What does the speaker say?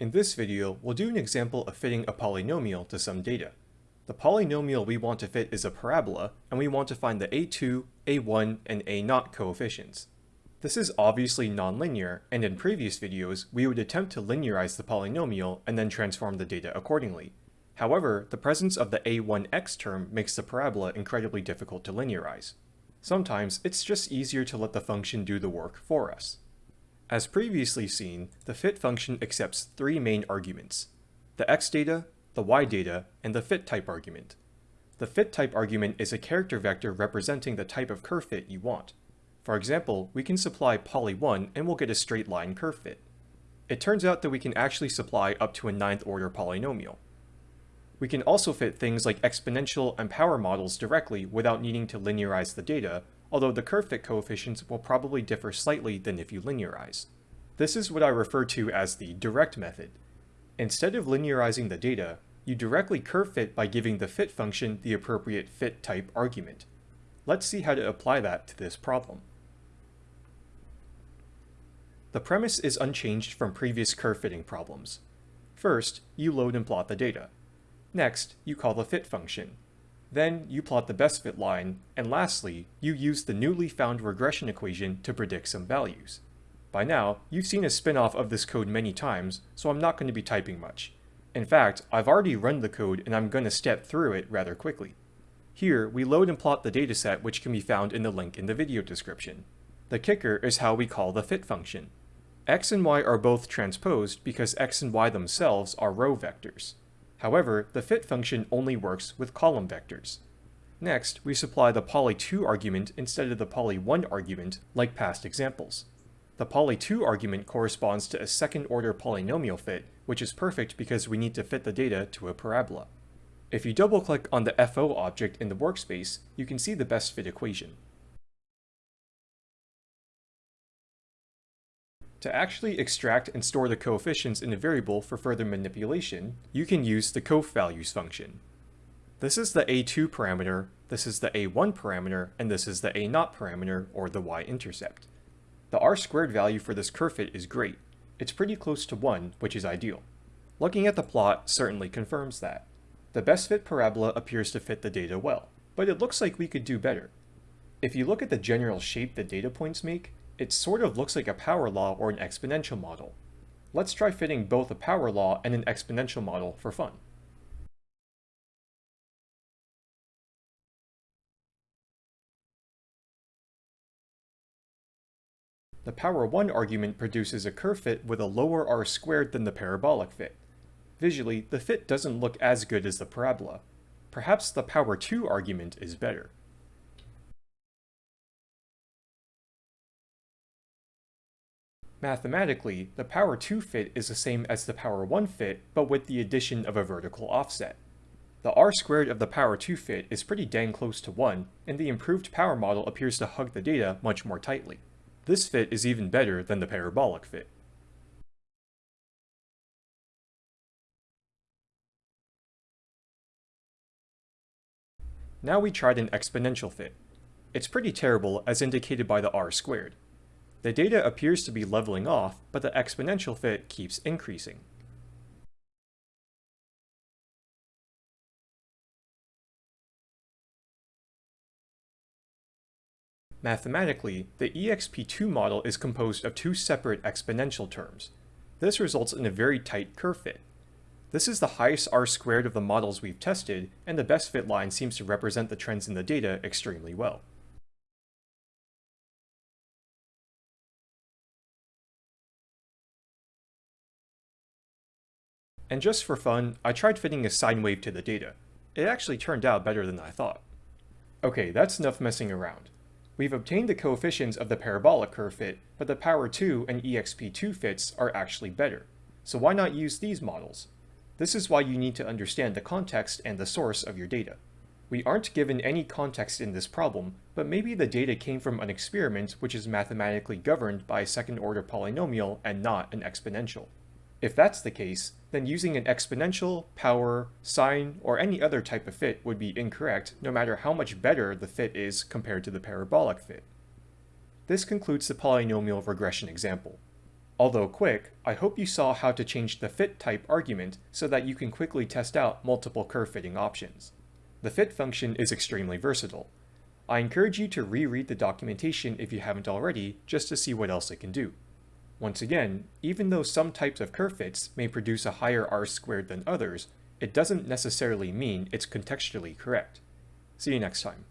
In this video, we'll do an example of fitting a polynomial to some data. The polynomial we want to fit is a parabola, and we want to find the a2, a1, and a0 coefficients. This is obviously nonlinear, and in previous videos, we would attempt to linearize the polynomial and then transform the data accordingly. However, the presence of the a1x term makes the parabola incredibly difficult to linearize. Sometimes it's just easier to let the function do the work for us. As previously seen, the fit function accepts three main arguments, the x data, the y data, and the fit type argument. The fit type argument is a character vector representing the type of curve fit you want. For example, we can supply poly1 and we'll get a straight line curve fit. It turns out that we can actually supply up to a ninth order polynomial. We can also fit things like exponential and power models directly without needing to linearize the data, although the curve fit coefficients will probably differ slightly than if you linearize. This is what I refer to as the direct method. Instead of linearizing the data, you directly curve fit by giving the fit function the appropriate fit type argument. Let's see how to apply that to this problem. The premise is unchanged from previous curve fitting problems. First, you load and plot the data. Next, you call the fit function. Then you plot the best fit line, and lastly, you use the newly found regression equation to predict some values. By now, you've seen a spin-off of this code many times, so I'm not going to be typing much. In fact, I've already run the code and I'm going to step through it rather quickly. Here, we load and plot the dataset which can be found in the link in the video description. The kicker is how we call the fit function. x and y are both transposed because x and y themselves are row vectors. However, the fit function only works with column vectors. Next, we supply the poly2 argument instead of the poly1 argument, like past examples. The poly2 argument corresponds to a second-order polynomial fit, which is perfect because we need to fit the data to a parabola. If you double-click on the FO object in the workspace, you can see the best fit equation. To actually extract and store the coefficients in a variable for further manipulation, you can use the coeffvalues function. This is the a2 parameter, this is the a1 parameter, and this is the a0 parameter, or the y-intercept. The r-squared value for this curve fit is great. It's pretty close to 1, which is ideal. Looking at the plot certainly confirms that. The best fit parabola appears to fit the data well, but it looks like we could do better. If you look at the general shape the data points make, it sort of looks like a power law or an exponential model. Let's try fitting both a power law and an exponential model for fun. The power 1 argument produces a curve fit with a lower r squared than the parabolic fit. Visually, the fit doesn't look as good as the parabola. Perhaps the power 2 argument is better. Mathematically, the power 2 fit is the same as the power 1 fit, but with the addition of a vertical offset. The r squared of the power 2 fit is pretty dang close to 1, and the improved power model appears to hug the data much more tightly. This fit is even better than the parabolic fit. Now we tried an exponential fit. It's pretty terrible as indicated by the r squared. The data appears to be leveling off, but the exponential fit keeps increasing. Mathematically, the EXP2 model is composed of two separate exponential terms. This results in a very tight curve fit. This is the highest r squared of the models we've tested, and the best fit line seems to represent the trends in the data extremely well. And just for fun, I tried fitting a sine wave to the data. It actually turned out better than I thought. Okay, that's enough messing around. We've obtained the coefficients of the parabolic curve fit, but the power 2 and exp2 fits are actually better. So why not use these models? This is why you need to understand the context and the source of your data. We aren't given any context in this problem, but maybe the data came from an experiment which is mathematically governed by a second-order polynomial and not an exponential. If that's the case, then using an exponential, power, sine, or any other type of fit would be incorrect no matter how much better the fit is compared to the parabolic fit. This concludes the polynomial regression example. Although quick, I hope you saw how to change the fit type argument so that you can quickly test out multiple curve fitting options. The fit function is extremely versatile. I encourage you to reread the documentation if you haven't already, just to see what else it can do. Once again, even though some types of curve fits may produce a higher r squared than others, it doesn't necessarily mean it's contextually correct. See you next time.